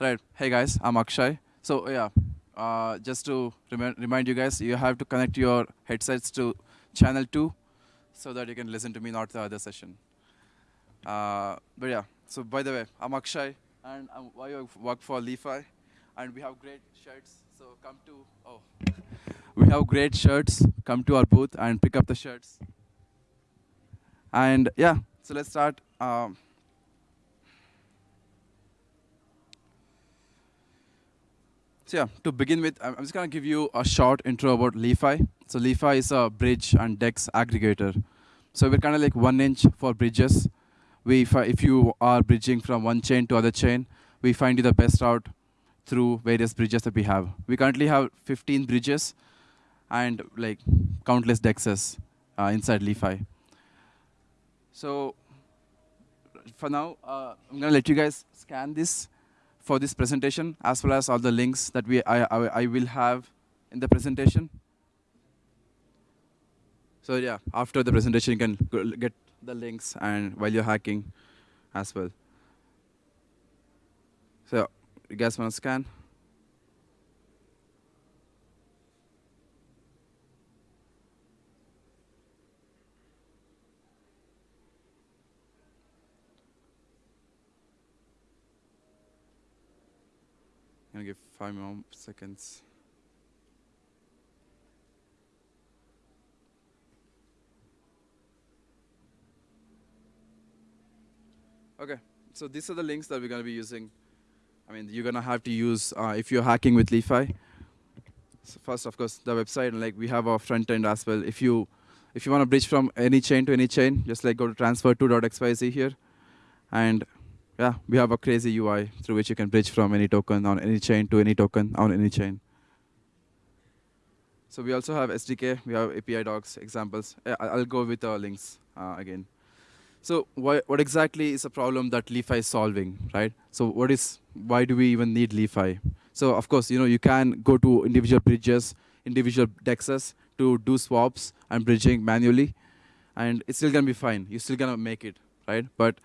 Right. Hey guys, I'm Akshay. So yeah, uh, just to remi- remind you guys, you have to connect your headsets to channel two, so that you can listen to me, not the other session. Uh, but yeah. So by the way, I'm Akshay, and I'm, I work for Li-Fi, and we have great shirts. So come to oh, we have great shirts. Come to our booth and pick up the shirts. And yeah, so let's start. Um, So yeah, to begin with, I'm just gonna give you a short intro about Li-Fi. So Li-Fi is a bridge and DEX aggregator. So we're kind of like 1inch for bridges. We, if you are bridging from one chain to other chain, we find you the best route through various bridges that we have. We currently have 15 bridges and like countless DEXs uh, inside Li-Fi. So for now, uh, I'm gonna let you guys scan this for this presentation, as well as all the links that we I, I, I will have in the presentation. So yeah, after the presentation, you can get the links and while you're hacking as well. So you guys want to scan? gonna give five more seconds. Okay, so these are the links that we're gonna be using. I mean, you're gonna have to use uh, if you're hacking with Li-Fi. So first, of course, the website, and like we have our front end as well. If you if you want to bridge from any chain to any chain, just like go to transferto.xyz here, and yeah, we have a crazy UI through which you can bridge from any token on any chain to any token on any chain. So we also have SDK, we have API docs, examples. I'll go with the links uh, again. So why, what exactly is a problem that Li-Fi is solving, right? So what is, why do we even need Li-Fi? So of course, you know, you can go to individual bridges, individual dexes to do swaps and bridging manually, and it's still gonna be fine. You're still gonna make it, right? But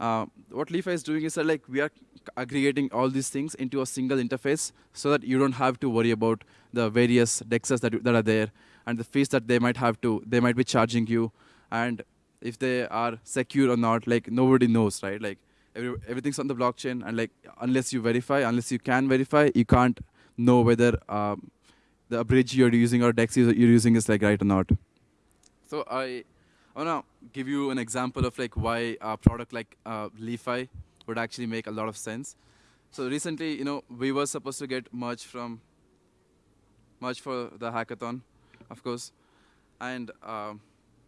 uh, what Li-Fi is doing is that like we are aggregating all these things into a single interface so that you don't have to worry about the various dexes that, that are there and the fees that they might have to, they might be charging you and if they are secure or not, like nobody knows, right? Like every, everything's on the blockchain and like unless you verify, unless you can verify, you can't know whether um, the bridge you're using or dex you're using is like right or not. So I, I wanna give you an example of like why a product like uh, Li-Fi would actually make a lot of sense. So recently, you know, we were supposed to get merge from merge for the hackathon, of course, and um,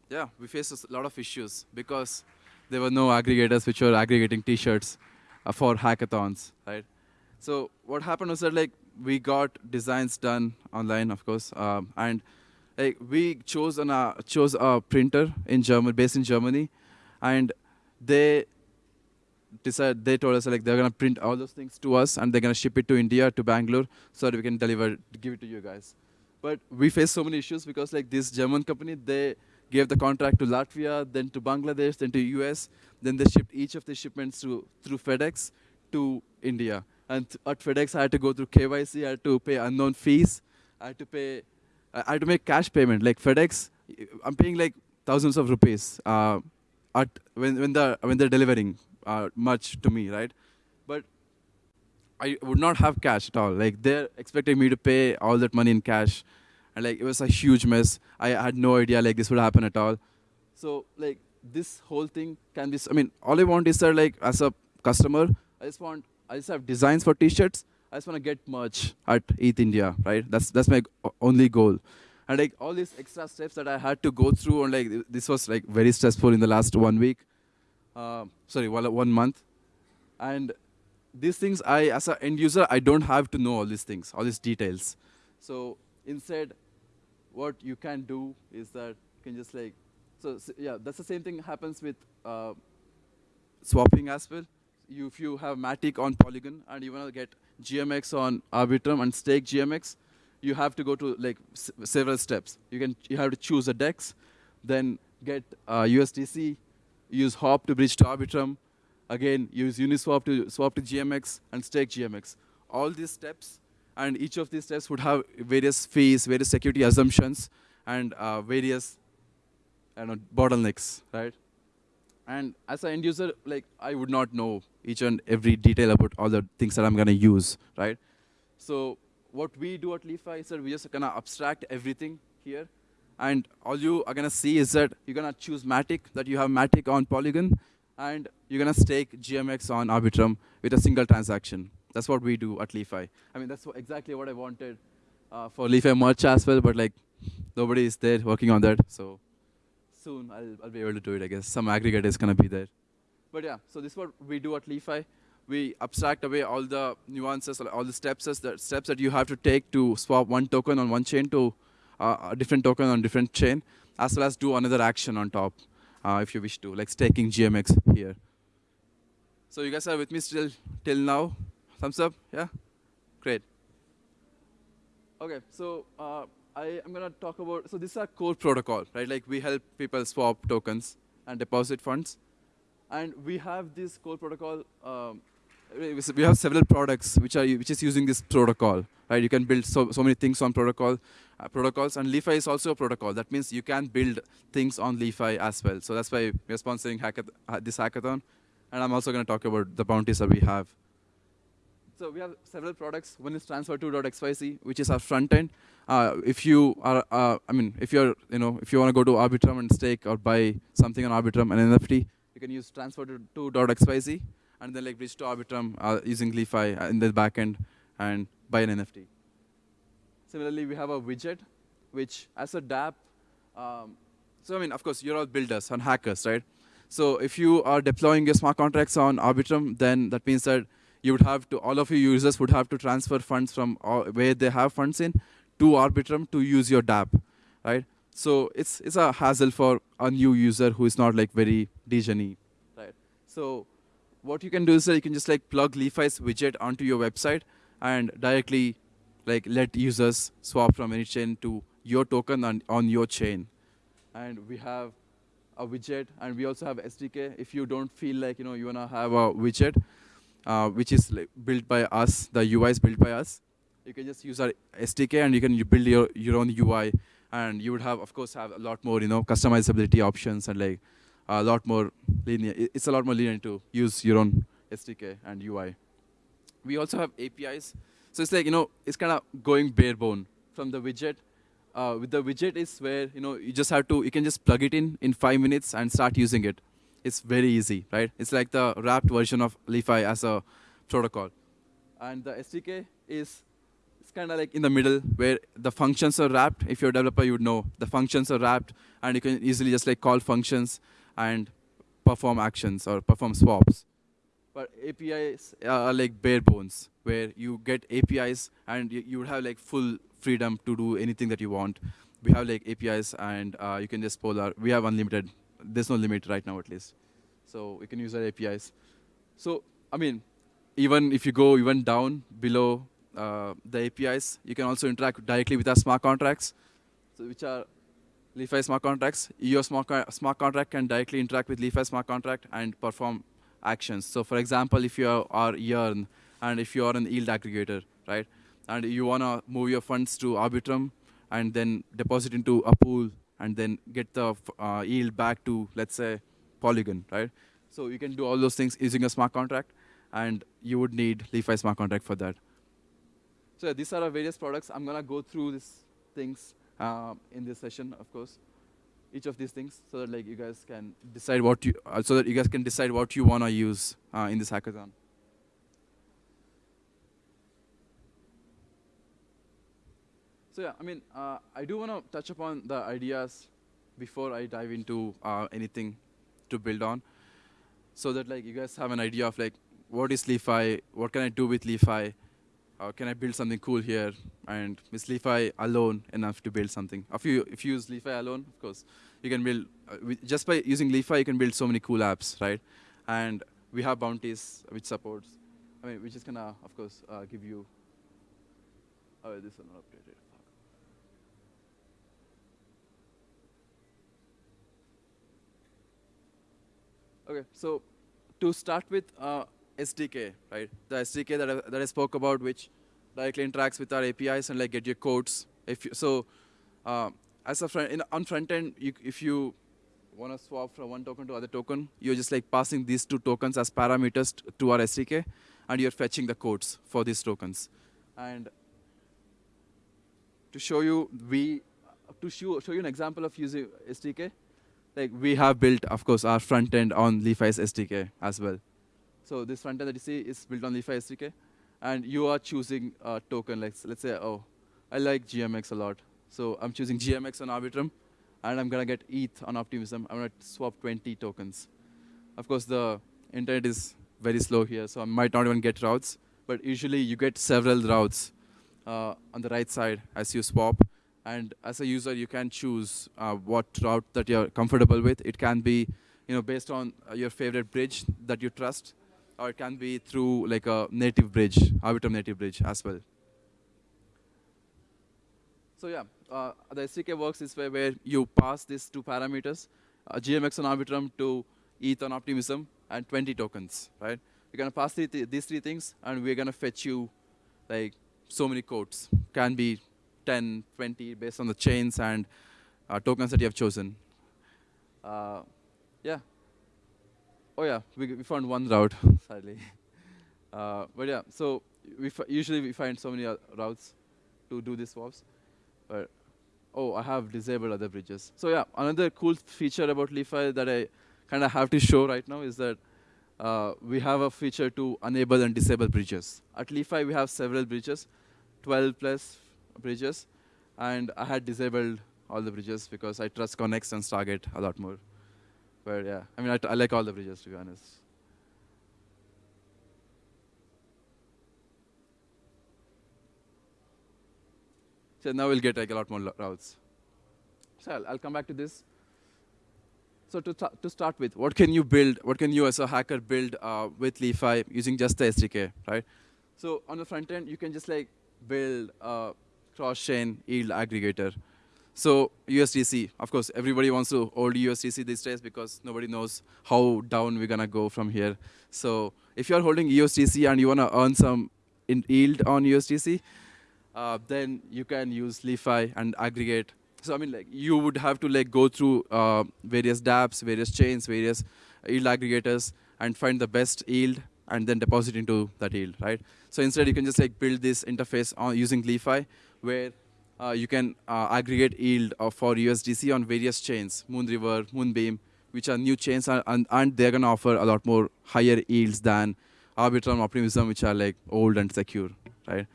yeah, we faced a lot of issues because there were no aggregators which were aggregating T-shirts uh, for hackathons, right? So what happened was that like we got designs done online, of course, um, and like we chose an uh, chose a printer in Germany, based in Germany, and they decided they told us like they're gonna print all those things to us and they're gonna ship it to India to Bangalore so that we can deliver give it to you guys. But we faced so many issues because like this German company they gave the contract to Latvia, then to Bangladesh, then to US, then they shipped each of the shipments to through FedEx to India. And at FedEx I had to go through KYC, I had to pay unknown fees, I had to pay I had to make cash payment. Like FedEx, I'm paying like thousands of rupees uh, at when when the when they're delivering uh, much to me, right? But I would not have cash at all. Like they're expecting me to pay all that money in cash, and like it was a huge mess. I had no idea like this would happen at all. So like this whole thing can be. I mean, all I want is that like as a customer, I just want I just have designs for T-shirts. I just want to get merch at ETH India, right? That's that's my only goal. And like all these extra steps that I had to go through, and like this was like very stressful in the last one week. Uh, sorry, one, month. And these things, I as an end user, I don't have to know all these things, all these details. So instead, what you can do is that you can just like, so, so yeah, that's the same thing happens with uh, swapping as well. You, if you have Matic on Polygon and you want to get GMX on Arbitrum and stake GMX, you have to go to like several steps. You can you have to choose a DEX, then get uh, USDC, use Hop to bridge to Arbitrum, again use Uniswap to swap to GMX and stake GMX. All these steps, and each of these steps would have various fees, various security assumptions, and uh, various I know, bottlenecks, right? And as an end user, like I would not know each and every detail about all the things that I'm gonna use, right? So what we do at Li-Fi is that we just gonna abstract everything here, and all you are gonna see is that you're gonna choose Matic, that you have Matic on Polygon, and you're gonna stake GMX on Arbitrum with a single transaction. That's what we do at Li-Fi. I mean, that's exactly what I wanted uh, for Li-Fi merch as well, but like nobody is there working on that, so soon I'll, I'll be able to do it, I guess. Some aggregate is going to be there. But yeah, so this is what we do at Li-Fi. We abstract away all the nuances, all the steps, the steps that you have to take to swap one token on one chain to uh, a different token on different chain, as well as do another action on top, uh, if you wish to, like staking GMX here. So you guys are with me still till now? Thumbs up? Yeah? Great. Okay, so uh, I am going to talk about, so this is our core protocol, right? Like we help people swap tokens and deposit funds. And we have this core protocol, um, we have several products which are which is using this protocol, right? You can build so, so many things on protocol uh, protocols, and Li-Fi is also a protocol. That means you can build things on Li-Fi as well. So that's why we're sponsoring hackath this hackathon, and I'm also going to talk about the bounties that we have. So we have several products. One is transferto.xyz, which is our front end. Uh, if you are, uh, I mean, if you're, you know, if you want to go to Arbitrum and stake or buy something on Arbitrum, an NFT, you can use transferto.xyz and then like bridge to Arbitrum uh, using Li-Fi uh, in the backend and buy an NFT. Similarly, we have a widget, which as a dApp, um, so I mean, of course, you're all builders and hackers, right? So if you are deploying your smart contracts on Arbitrum, then that means that you would have to, all of your users would have to transfer funds from where they have funds in to Arbitrum to use your dApp, right? So it's, it's a hassle for a new user who is not like very degen right? So what you can do is that you can just like plug Li-Fi's widget onto your website and directly like let users swap from any chain to your token on, on your chain. And we have a widget, and we also have SDK. If you don't feel like you know you wanna have a widget, uh, which is like built by us, the UI is built by us. You can just use our SDK and you can build your, your own UI and you would have, of course, have a lot more, you know, customizability options and like a lot more linear. It's a lot more linear to use your own SDK and UI. We also have APIs. So it's like, you know, it's kind of going bare bone from the widget. Uh, with the widget is where, you know, you just have to, you can just plug it in in five minutes and start using it it's very easy, right? It's like the wrapped version of Li-Fi as a protocol. And the SDK is it's kind of like in the middle where the functions are wrapped. If you're a developer, you would know the functions are wrapped, and you can easily just like call functions and perform actions or perform swaps. But APIs are like bare bones, where you get APIs and you, you would have like full freedom to do anything that you want. We have like APIs, and uh, you can just pull our. We have unlimited there's no limit right now at least. So we can use our APIs. So, I mean, even if you go even down below uh, the APIs, you can also interact directly with our smart contracts, so which are Li-Fi smart contracts. Your smart, smart contract can directly interact with Li-Fi smart contract and perform actions. So for example, if you are Yearn and if you are an yield aggregator, right, and you want to move your funds to Arbitrum and then deposit into a pool and then get the uh, yield back to, let's say, Polygon, right? So you can do all those things using a smart contract, and you would need Li-Fi smart contract for that. So these are our various products. I'm going to go through these things uh, in this session, of course, each of these things, so that like you guys can decide what you, uh, so that you guys can decide what you want to use uh, in this hackathon. So yeah, I mean, uh, I do want to touch upon the ideas before I dive into uh, anything to build on, so that like you guys have an idea of like what is Li-Fi, what can I do with Li-Fi, uh, can I build something cool here, and is Li-Fi alone enough to build something? If you if you use Li-Fi alone, of course, you can build uh, just by using Li-Fi, you can build so many cool apps, right? And we have bounties which supports, I mean, which is gonna of course uh, give you. Oh, this is not updated. Okay, so to start with uh, SDK, right? The SDK that I, that I spoke about, which directly interacts with our APIs and like get your codes. If you, so, uh, as a front in, on front end, you, if you want to swap from one token to other token, you're just like passing these two tokens as parameters to our SDK, and you're fetching the codes for these tokens. And to show you, we to show, show you an example of using SDK, like we have built, of course, our front end on Li-Fi's SDK as well. So this front end that you see is built on Li-Fi SDK, and you are choosing a token. Like let's say, oh, I like GMX a lot, so I'm choosing GMX on Arbitrum, and I'm gonna get ETH on Optimism. I'm gonna swap 20 tokens. Of course, the internet is very slow here, so I might not even get routes. But usually, you get several routes uh, on the right side as you swap. And as a user, you can choose uh, what route that you're comfortable with. It can be, you know, based on uh, your favorite bridge that you trust, or it can be through like a native bridge, Arbitrum native bridge as well. So yeah, uh, the SDK works this way where you pass these two parameters, uh, GMX on Arbitrum to ETH on Optimism, and 20 tokens, right? You're gonna pass th these three things, and we're gonna fetch you like so many quotes. Can be 10, 20, based on the chains and uh, tokens that you have chosen. Uh, yeah. Oh yeah, we, we found one route, sadly. Uh, but yeah, so we usually we find so many routes to do these swaps. But oh, I have disabled other bridges. So yeah, another cool feature about Li-Fi that I kind of have to show right now is that uh, we have a feature to enable and disable bridges. At Li-Fi, we have several bridges, 12 plus bridges, and I had disabled all the bridges because I trust Connext and Stargate a lot more. But yeah, I mean, I, like all the bridges, to be honest. So now we'll get like a lot more routes. So I'll, I'll come back to this. So to, to start with, what can you build, what can you as a hacker build uh, with Li-Fi using just the SDK, right? So on the front end, you can just like build a cross-chain yield aggregator. So USDC, of course, everybody wants to hold USDC these days because nobody knows how down we're gonna go from here. So if you're holding USDC and you wanna earn some yield on USDC, uh, then you can use Li-Fi and aggregate so I mean, like you would have to like go through uh, various dApps, various chains, various yield aggregators, and find the best yield, and then deposit into that yield, right? So instead, you can just like build this interface on using Li-Fi, where you can uh, aggregate yield for USDC on various chains, Moonriver, Moonbeam, which are new chains, and, and they're gonna offer a lot more higher yields than Arbitrum, Optimism, which are like old and secure, right?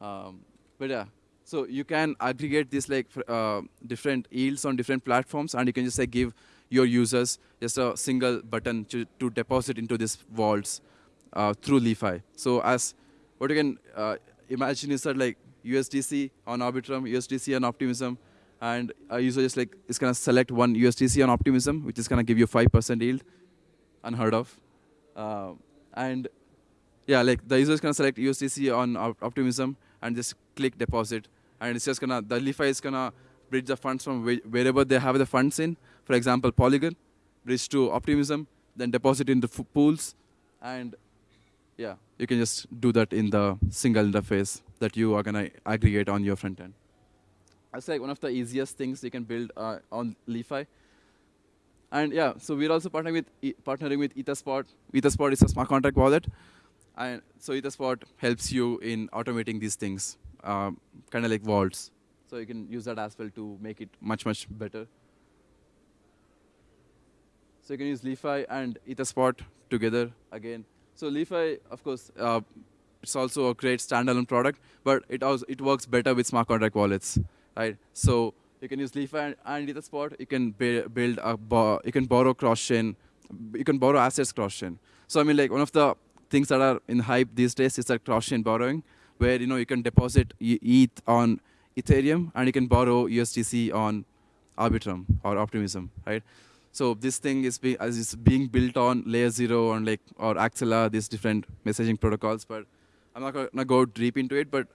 Um, but yeah, so you can aggregate these like uh, different yields on different platforms, and you can just like give your users just a single button to, to deposit into these vaults uh, through Li-Fi. So as what you can uh, imagine is that like USDC on Arbitrum, USDC on Optimism, and a user just like is gonna select one USDC on Optimism, which is gonna give you 5% yield, unheard of. Uh, and yeah, like the user is gonna select USDC on Optimism and just click deposit, and it's just gonna the Li-Fi is gonna bridge the funds from wherever they have the funds in. For example, Polygon, bridge to Optimism, then deposit in the pools, and yeah, you can just do that in the single interface that you are gonna aggregate on your front end. That's like one of the easiest things you can build uh, on Li-Fi. And yeah, so we're also partnering with e partnering with Etherspot. Etherspot is a smart contract wallet, and so Etherspot helps you in automating these things um, kind of like vaults. So you can use that as well to make it much, much better. So you can use Li-Fi and Etherspot together again. So Li-Fi, of course, uh, it's also a great standalone product, but it also it works better with smart contract wallets, right? So you can use Li-Fi and, and Etherspot. You can build a you can borrow cross chain, you can borrow assets cross chain. So I mean, like one of the things that are in hype these days is that cross chain borrowing where you know you can deposit ETH on Ethereum and you can borrow USDC on Arbitrum or Optimism, right? So this thing is, be, is being built on Layer Zero and like or Axelar, these different messaging protocols. But I'm not gonna go deep into it. But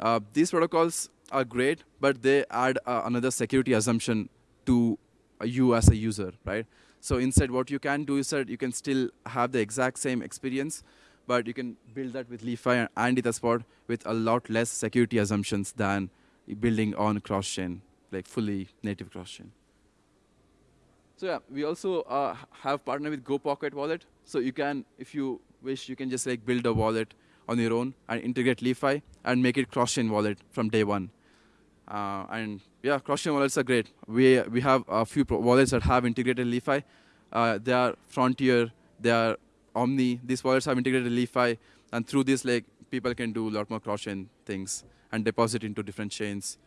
uh, these protocols are great, but they add uh, another security assumption to you as a user, right? So instead, what you can do is that you can still have the exact same experience, but you can build that with Li-Fi and Etherspot with a lot less security assumptions than building on cross-chain, like fully native cross-chain. So yeah, we also uh, have partnered with GoPocket Wallet. So you can, if you wish, you can just like build a wallet on your own and integrate Li-Fi and make it cross-chain wallet from day one. Uh, and yeah, cross-chain wallets are great. We, we have a few wallets that have integrated Li-Fi. Uh, they are Frontier, they are Omni. These wallets have integrated Li-Fi, and through this, like people can do a lot more cross-chain things and deposit into different chains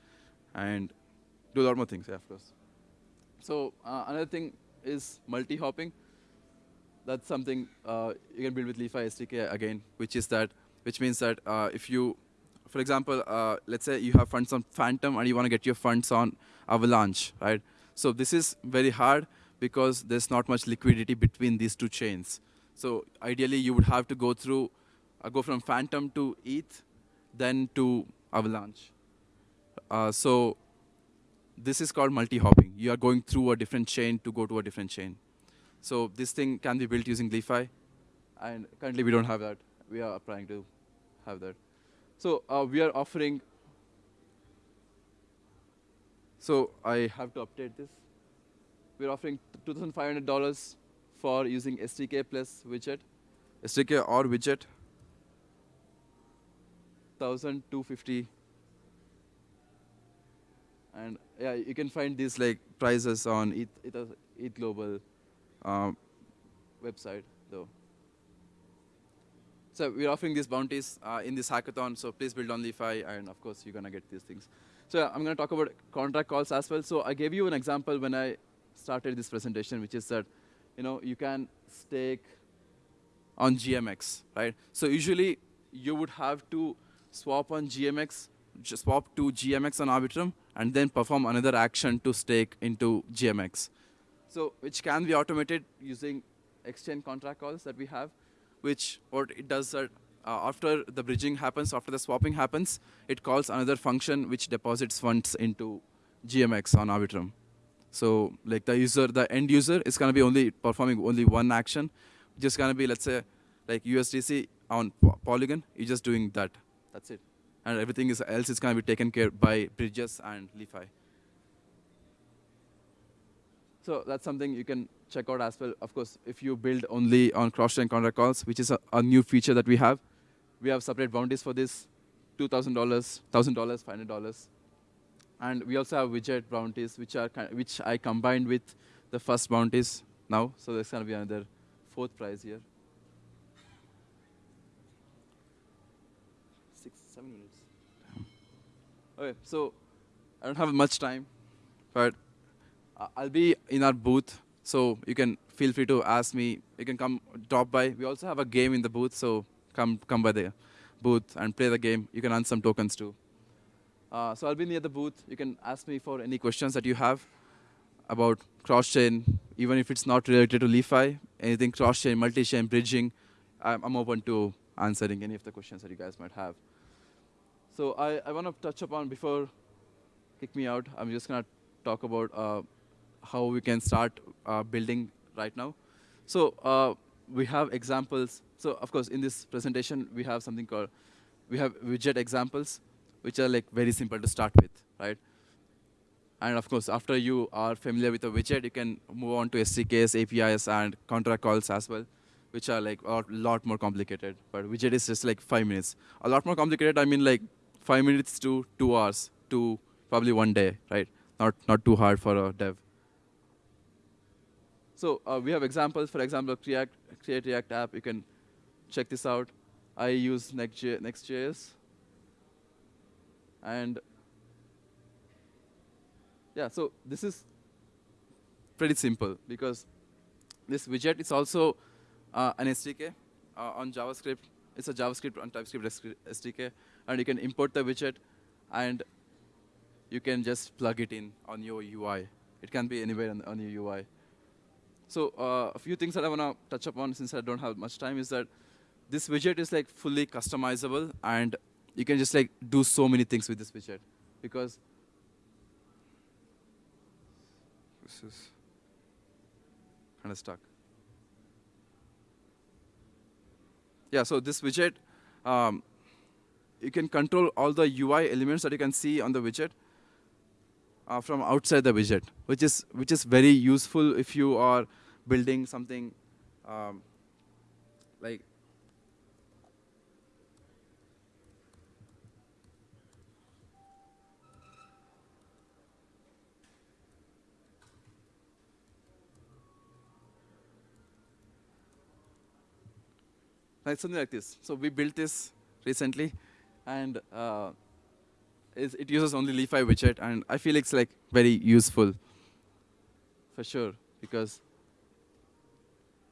and do a lot more things, yeah, of course. So uh, another thing is multi-hopping. That's something uh, you can build with Li-Fi SDK again, which is that, which means that uh, if you, for example, uh, let's say you have funds on Fantom and you want to get your funds on Avalanche, right? So this is very hard because there's not much liquidity between these two chains. So ideally, you would have to go through, uh, go from Fantom to ETH, then to Avalanche. So this is called multi-hopping. You are going through a different chain to go to a different chain. So this thing can be built using Li-Fi, and currently we don't have that. We are trying to have that. So uh, we are offering. So I have to update this. We're offering $2,500 for using SDK plus widget, SDK or widget. 1,250 and yeah, you can find these like prices on ETH, ETH, ETH Global um, website. So we're offering these bounties uh, in this hackathon, so please build on Li-Fi, and of course you're gonna get these things. So I'm gonna talk about contract calls as well. So I gave you an example when I started this presentation, which is that you know you can stake on GMX, right? So usually you would have to swap on GMX, swap to GMX on Arbitrum, and then perform another action to stake into GMX. So which can be automated using exchange contract calls that we have, which what it does uh, after the bridging happens, after the swapping happens, it calls another function which deposits funds into GMX on Arbitrum. So like the user, the end user is going to be only performing only one action, which is going to be, let's say, like USDC on Polygon, you're just doing that. That's it and everything is, else is going to be taken care by bridges and Li-Fi. So that's something you can check out as well. Of course, if you build only on cross-chain contract calls, which is a, a, new feature that we have, we have separate bounties for this, $2,000, $1,000, $500. And we also have widget bounties, which, are which I combined with the first bounties now. So there's going to be another fourth prize here. Six, seven minutes. Okay, so I don't have much time, but I'll be in our booth, so you can feel free to ask me. You can come drop by. We also have a game in the booth, so come come by the booth and play the game. You can earn some tokens too. Uh, so I'll be near the booth. You can ask me for any questions that you have about cross-chain, even if it's not related to Li-Fi, anything cross-chain, multi-chain, bridging. I'm, I'm open to answering any of the questions that you guys might have. So I, I want to touch upon, before kick me out, I'm just going to talk about uh, how we can start uh, building right now. So uh, we have examples. So of course, in this presentation, we have something called, we have widget examples, which are like very simple to start with, right? And of course, after you are familiar with a widget, you can move on to SDKs, APIs, and contract calls as well, which are like a lot more complicated. But widget is just like five minutes. A lot more complicated, I mean like five minutes to two hours to probably one day, right? Not, not too hard for a dev. So uh, we have examples. For example, create, create React app. You can check this out. I use Next.js. Next and yeah, so this is pretty simple because this widget is also uh, an SDK uh, on JavaScript. It's a JavaScript on TypeScript SDK and you can import the widget, and you can just plug it in on your UI. It can be anywhere on, on your UI. So uh, a few things that I want to touch upon since I don't have much time is that this widget is like fully customizable, and you can just like do so many things with this widget because this is kind of stuck. Yeah, so this widget, um, you can control all the UI elements that you can see on the widget uh, from outside the widget, which is which is very useful if you are building something um, like like something like this. So we built this recently, and uh, it uses only Li-Fi widget, and I feel it's like very useful for sure because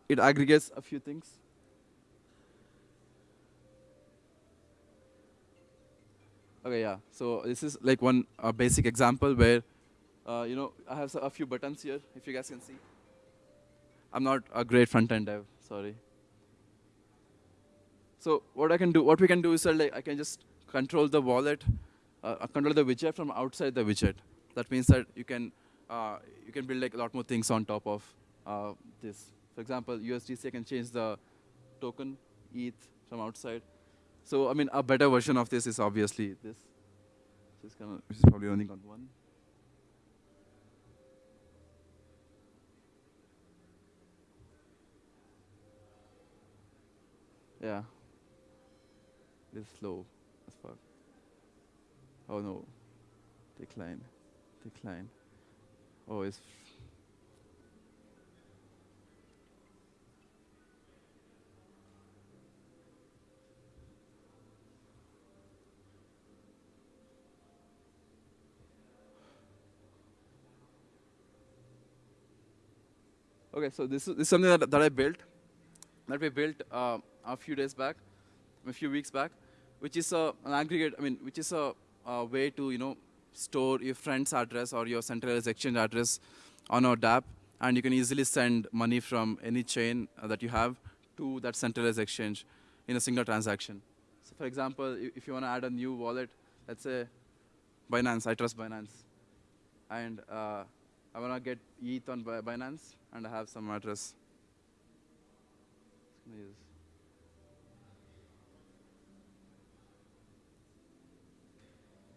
it aggregates a few things. Okay, yeah. So this is like one uh, basic example where, uh, you know, I have a few buttons here, if you guys can see. I'm not a great front-end dev, sorry. So what I can do, what we can do is like I can just control the wallet, uh, uh, control the widget from outside the widget. That means that you can uh, you can build like a lot more things on top of uh, this. For example, USDC I can change the token ETH from outside. So I mean, a better version of this is obviously this, which is, which is probably running on one. Yeah. It's slow as fuck. Oh no. Decline. Decline. Oh, it's. Okay, so this is, this is something that, that I built, that we built uh, a few days back, a few weeks back which is a, an aggregate, I mean, which is a, a, way to, you know, store your friend's address or your centralized exchange address on our dApp, and you can easily send money from any chain uh, that you have to that centralized exchange in a single transaction. So for example, if you want to add a new wallet, let's say Binance, I trust Binance, and uh, I want to get ETH on Binance, and I have some address.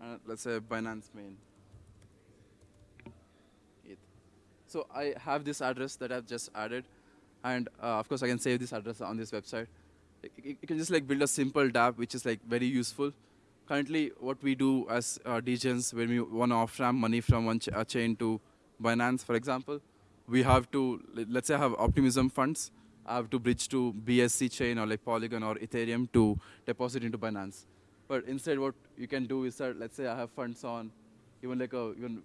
uh, let's say Binance main. ETH. So I have this address that I've just added, and uh, of course I can save this address on this website. You can just like build a simple dApp which is like very useful. Currently, what we do as uh, DGens when we want to off-ramp money from one ch chain to Binance, for example, we have to, let's say I have optimism funds, I have to bridge to BSC chain or like Polygon or Ethereum to deposit into Binance. But instead, what you can do is that, let's say I have funds on even like a, even,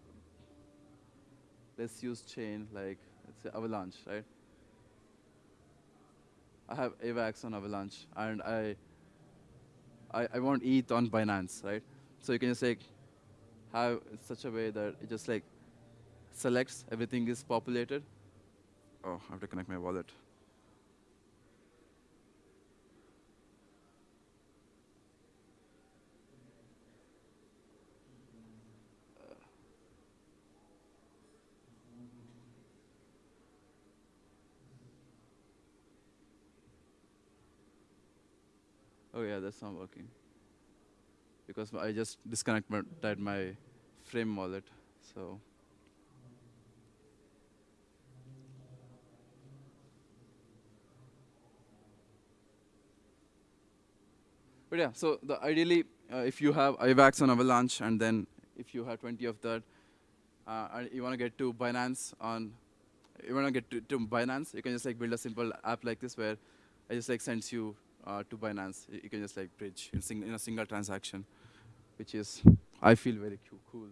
let's use chain like, let's say Avalanche, right? I have AVAX on Avalanche, and I, I, I want ETH on Binance, right? So you can just like have such a way that it just like selects, everything is populated. Oh, I have to connect my wallet. Oh yeah, that's not working. Because I just disconnected my frame wallet, so. But yeah, so the ideally, uh, if you have AVAX on Avalanche, and then if you have 20 of that, uh, and you want to get to Binance on, you want to get to, Binance, you can just like build a simple app like this where it just like sends you uh, to Binance. You can just like bridge in, sing in, a single transaction, which is, I feel very cool.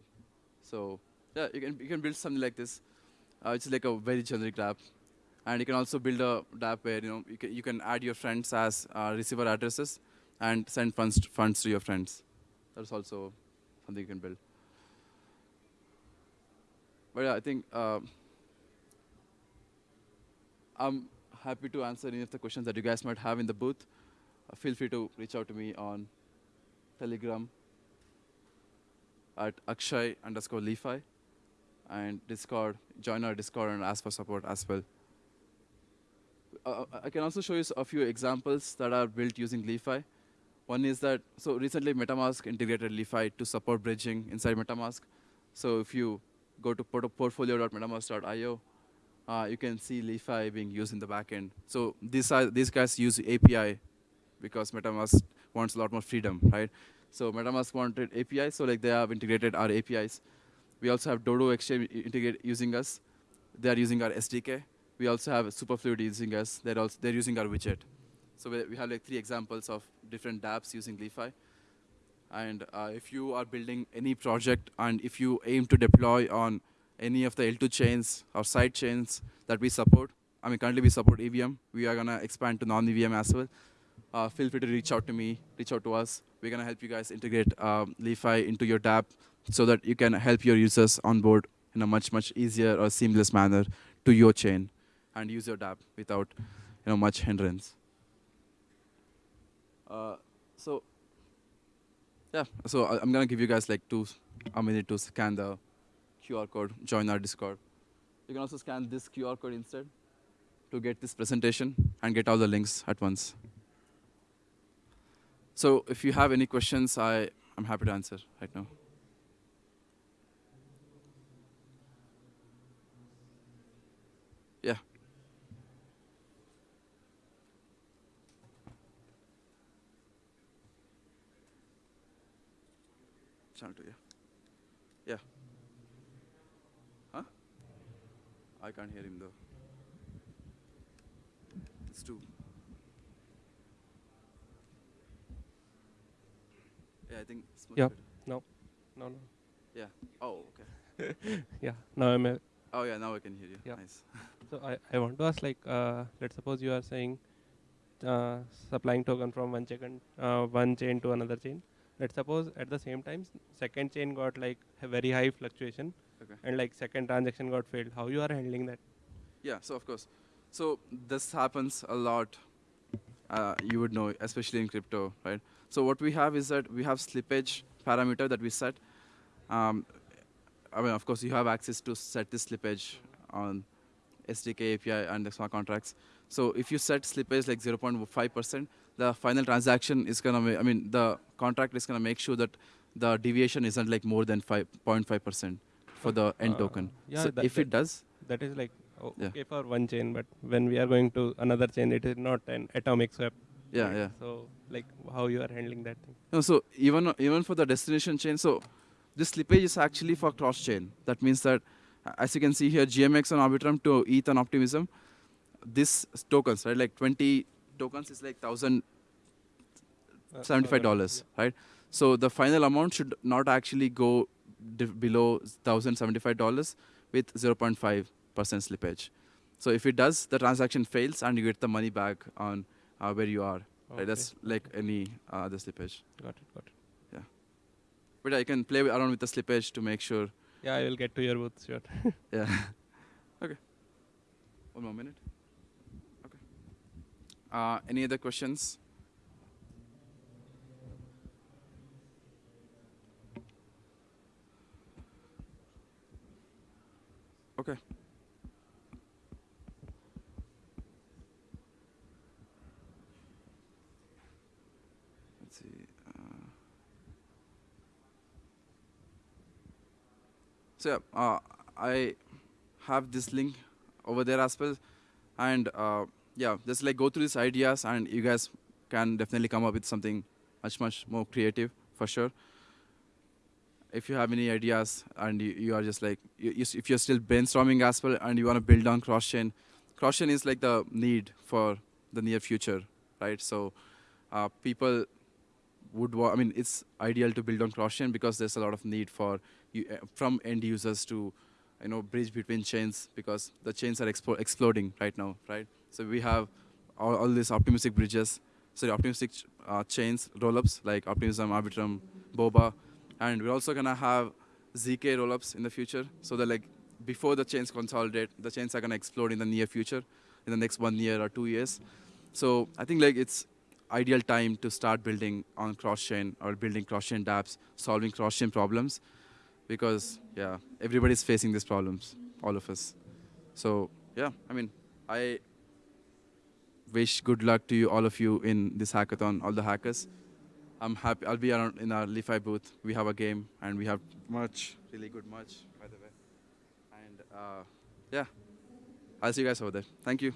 So yeah, you can, you can build something like this. Uh, it's like a very generic app. And you can also build a app where you know you can, you can add your friends as uh, receiver addresses and send funds to, funds to your friends. That's also something you can build. But yeah, I think uh, I'm happy to answer any of the questions that you guys might have in the booth uh, feel free to reach out to me on Telegram at Akshay underscore Li-Fi and Discord, join our Discord and ask for support as well. uh, I can also show you a few examples that are built using Li-Fi. One is that, so recently MetaMask integrated Li-Fi to support bridging inside MetaMask. So if you go to port portfolio.metamask.io, uh, you can see Li-Fi being used in the backend. So these, are, these guys use API because MetaMask wants a lot more freedom, right? So MetaMask wanted API, so like they have integrated our APIs. We also have Dodo Exchange integrate using us. They are using our SDK. We also have Superfluid using us. They're also they're using our widget. So we, we have like three examples of different dApps using Li-Fi. And uh, if you are building any project and if you aim to deploy on any of the L2 chains or side chains that we support, I mean currently we support EVM. We are gonna expand to non-EVM as well. Uh, feel free to reach out to me, reach out to us. We're gonna help you guys integrate um, Li-Fi into your dApp so that you can help your users onboard in a much, much easier or seamless manner to your chain and use your dApp without you know, much hindrance. Uh, so yeah, so I, am gonna give you guys like two, a minute to scan the QR code, join our Discord. You can also scan this QR code instead to get this presentation and get all the links at once. So if you have any questions, I, I'm happy to answer right now. Yeah. Channel two, yeah. Yeah. Huh? I can't hear him though. It's too. Yeah, I think. It's much Yeah. better. No, no, no. Yeah. Oh, okay. Yeah, now I'm. Oh yeah, now I can hear you. Yeah. Nice. so I, I want to ask like, uh, let's suppose you are saying, uh, supplying token from one chain, uh, one chain to another chain. Let's suppose at the same time, second chain got like a very high fluctuation, Okay. and like second transaction got failed. How you are handling that? Yeah, so of course. So this happens a lot. Uh, you would know, especially in crypto, right? So what we have is that we have slippage parameter that we set. Um, I mean, of course, you have access to set this slippage on SDK API and the smart contracts. So if you set slippage like 0.5%, the final transaction is gonna, ma- I mean, the contract is gonna make sure that the deviation isn't like more than 5.5% for the end Uh, token. yeah, so that- if it does, That is like o- Yeah. okay for one chain, but when we are going to another chain, it is not an atomic swap. yeah, right? yeah. So like how you are handling that thing? No, so even even for the destination chain, so this slippage is actually for cross chain. That means that, as you can see here, GMX on Arbitrum to ETH on Optimism, this tokens, right? Like 20 tokens is like thousand Uh, seventy-five dollars, right? So the final amount should not actually go below thousand seventy-five dollars with zero point five percent slippage. So if it does, the transaction fails and you get the money back on uh, where you are. Okay. Right? That's like any uh, other slippage. Got it. Got it. Yeah. But I can play around with the slippage to make sure. Yeah, I will get to your booth. Sure. Yeah. okay. One more minute. Uh, any other questions? Okay. Let's see. Uh, So uh, I have this link over there as well, and uh, yeah, just like go through these ideas, and you guys can definitely come up with something much much more creative for sure. If you have any ideas and you, you are just like you, you, if you're still brainstorming as well and you want to build on cross chain, cross chain is like the need for the near future, right? So uh, people would I mean it's ideal to build on cross chain because there's a lot of need for you, uh, from end users to you know bridge between chains because the chains are exploding right now right? So we have all, all these optimistic bridges. Sorry optimistic ch- uh, chains rollups like optimism arbitrum boba and we're also going to have zk rollups in the future. So that like before the chains consolidate the chains are going to explode in the near future in the next one year or two years. So i think like it's ideal time to start building on cross-chain or building cross-chain dApps, solving cross-chain problems, because yeah, everybody's facing these problems, all of us. So yeah, I mean, I wish good luck to you, all of you, in this hackathon, all the hackers. I'm happy. I'll be around in our Li-Fi booth. We have a game and we have merch, really good merch, by the way. And uh, yeah, I'll see you guys over there. Thank you.